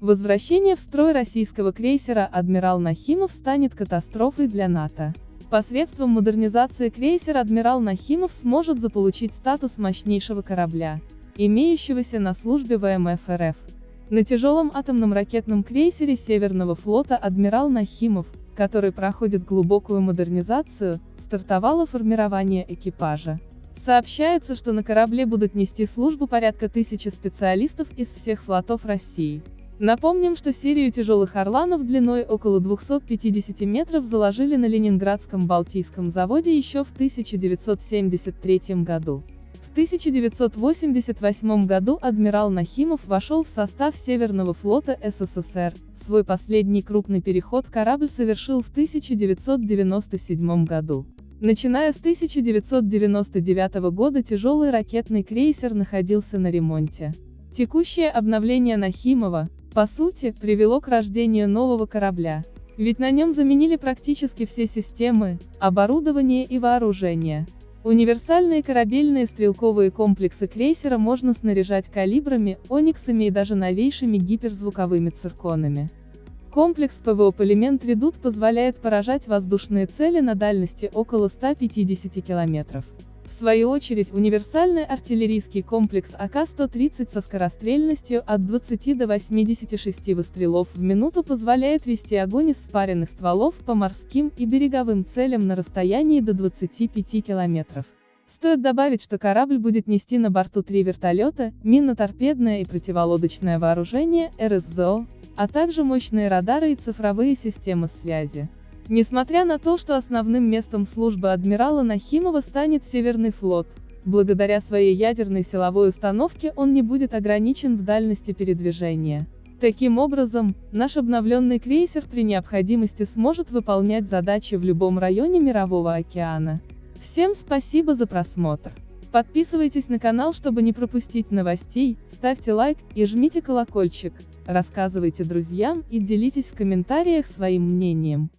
Возвращение в строй российского крейсера «Адмирал Нахимов» станет катастрофой для НАТО. Посредством модернизации крейсер «Адмирал Нахимов» сможет заполучить статус мощнейшего корабля, имеющегося на службе ВМФ РФ. На тяжелом атомном ракетном крейсере Северного флота «Адмирал Нахимов», который проходит глубокую модернизацию, стартовало формирование экипажа. Сообщается, что на корабле будут нести службу порядка тысячи специалистов из всех флотов России. Напомним, что серию тяжелых «Орланов» длиной около 250 метров заложили на Ленинградском Балтийском заводе еще в 1973 году. В 1988 году адмирал Нахимов вошел в состав Северного флота СССР. Свой последний крупный переход корабль совершил в 1997 году. Начиная с 1999 года тяжелый ракетный крейсер находился на ремонте. Текущее обновление Нахимова, по сути, привело к рождению нового корабля. Ведь на нем заменили практически все системы, оборудование и вооружение. Универсальные корабельные стрелковые комплексы крейсера можно снаряжать калибрами, ониксами и даже новейшими гиперзвуковыми цирконами. Комплекс ПВО «Полимент Редут» позволяет поражать воздушные цели на дальности около 150 километров. В свою очередь, универсальный артиллерийский комплекс АК-130 со скорострельностью от 20 до 86 выстрелов в минуту позволяет вести огонь из спаренных стволов по морским и береговым целям на расстоянии до 25 километров. Стоит добавить, что корабль будет нести на борту три вертолета, минно-торпедное и противолодочное вооружение, РСЗО, а также мощные радары и цифровые системы связи. Несмотря на то, что основным местом службы адмирала Нахимова станет Северный флот, благодаря своей ядерной силовой установке он не будет ограничен в дальности передвижения. Таким образом, наш обновленный крейсер при необходимости сможет выполнять задачи в любом районе Мирового океана. Всем спасибо за просмотр. Подписывайтесь на канал, чтобы не пропустить новостей, ставьте лайк и жмите колокольчик, рассказывайте друзьям и делитесь в комментариях своим мнением.